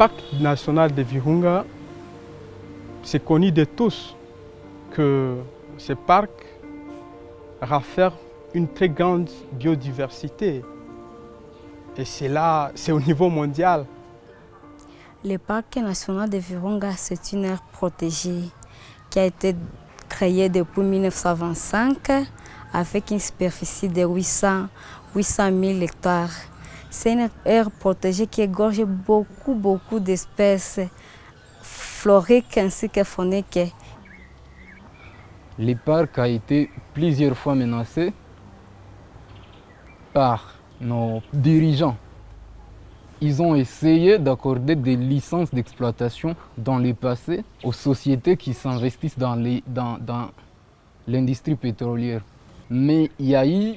parc national de Virunga, c'est connu de tous que ce parc rafferme une très grande biodiversité. Et c'est c'est au niveau mondial. Le parc national de Virunga, c'est une aire protégée qui a été créée depuis 1925 avec une superficie de 800, 800 000 hectares. C'est une aire protégée qui égorge beaucoup, beaucoup d'espèces floriques ainsi que fauniques. Le parc a été plusieurs fois menacé par nos dirigeants. Ils ont essayé d'accorder des licences d'exploitation dans le passé aux sociétés qui s'investissent dans l'industrie pétrolière. Mais il y a eu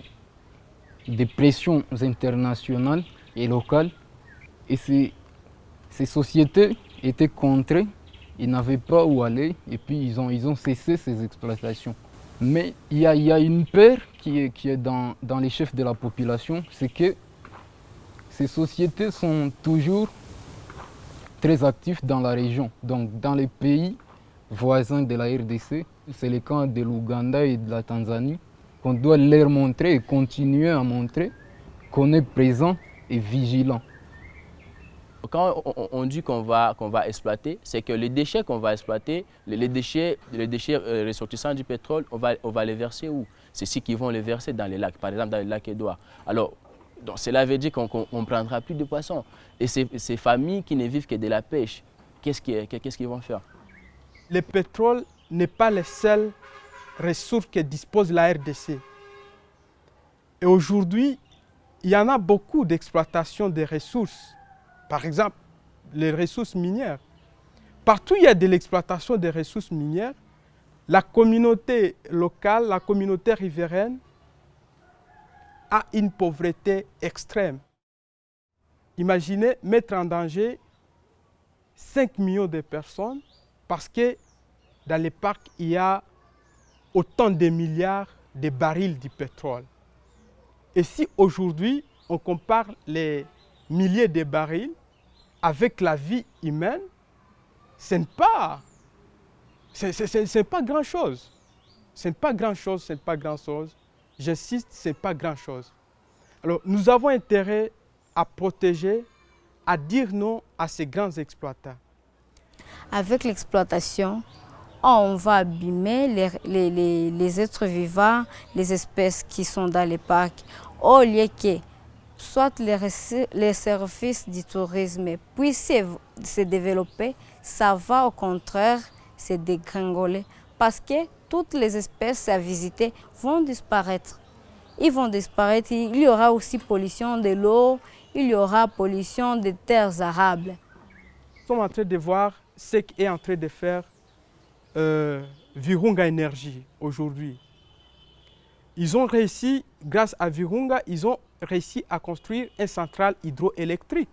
des pressions internationales et locales. Et ces, ces sociétés étaient contrées, ils n'avaient pas où aller. Et puis ils ont, ils ont cessé ces exploitations. Mais il y y a une peur qui est, qui est dans, dans les chefs de la population, c'est que ces sociétés sont toujours très actives dans la région, donc dans les pays voisins de la RDC. C'est le cas de l'Ouganda et de la Tanzanie qu'on doit leur montrer et continuer à montrer qu'on est présent et vigilant. Quand on dit qu'on va, qu'on va exploiter, c'est que les déchets qu'on va exploiter, les déchets, les déchets euh, ressortissants du pétrole, on va, on va les verser où? C'est ceux qui vont les verser dans les lacs, par exemple dans le lac Édouard. Alors, donc cela veut dire qu'on ne prendra plus de poissons. Et ces, ces, familles qui ne vivent que de la pêche, qu'est-ce qu'ils vont faire? Le pétrole n'est pas le seul ressources que dispose la RDC. Et aujourd'hui, il y en a beaucoup d'exploitation des ressources. Par exemple, les ressources minières. Partout où il y a de l'exploitation des ressources minières, la communauté locale, la communauté riveraine a une pauvreté extrême. Imaginez mettre en danger 5 millions de personnes parce que dans les parcs, il y a autant de milliards de barils de pétrole. Et si aujourd'hui, on compare les milliers de barils avec la vie humaine, ce n'est pas, pas grand-chose. Ce n'est pas grand-chose, ce n'est pas grand-chose. J'insiste, ce n'est pas grand-chose. Alors, nous avons intérêt à protéger, à dire non à ces grands exploitants. Avec l'exploitation, on va abîmer les, les, les, êtres vivants, les espèces qui sont dans les parcs, au lieu que soit les, les services du tourisme puissent se développer, ça va au contraire se dégringoler parce que toutes les espèces à visiter vont disparaître. Ils vont disparaître, il y aura aussi pollution de l'eau, il y aura pollution des terres arables. Nous sommes en train de voir ce qu'est en train de faire euh, Virunga Énergie aujourd'hui. Ils ont réussi, grâce à Virunga, ils ont réussi à construire une centrale hydroélectrique.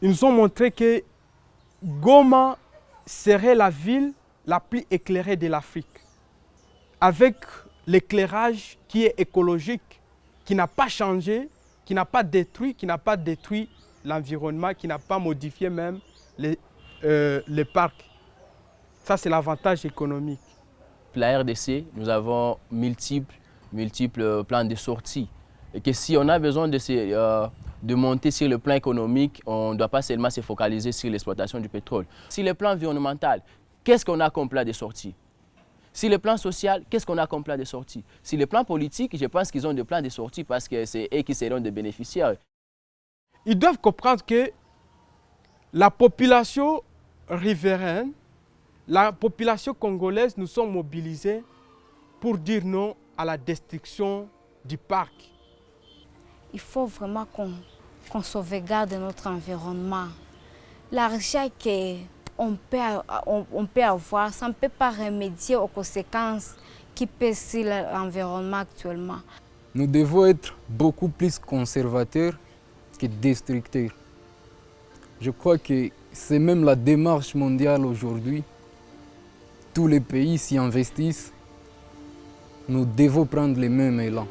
Ils nous ont montré que Goma serait la ville la plus éclairée de l'Afrique, avec l'éclairage qui est écologique, qui n'a pas changé, qui n'a pas détruit, qui n'a pas détruit l'environnement, qui n'a pas modifié même les, euh, les parcs. Ça, c'est l'avantage économique. La RDC, nous avons multiples, multiples plans de sortie. Et que si on a besoin de, euh, de monter sur le plan économique, on ne doit pas seulement se focaliser sur l'exploitation du pétrole. Si le plan environnemental, qu'est-ce qu'on a comme plan de sortie? Si le plan social, qu'est-ce qu'on a comme plan de sortie? Si le plan politique, je pense qu'ils ont des plans de sortie parce que c'est eux qui seront des bénéficiaires. Ils doivent comprendre que la population riveraine la population congolaise, nous sommes mobilisés pour dire non à la destruction du parc. Il faut vraiment qu'on sauvegarde notre environnement. L'argent qu'on peut, on, peut avoir, ça ne peut pas remédier aux conséquences qui pèsent sur l'environnement actuellement. Nous devons être beaucoup plus conservateurs que destructeurs. Je crois que c'est même la démarche mondiale aujourd'hui tous les pays s'y investissent, nous devons prendre les mêmes élans.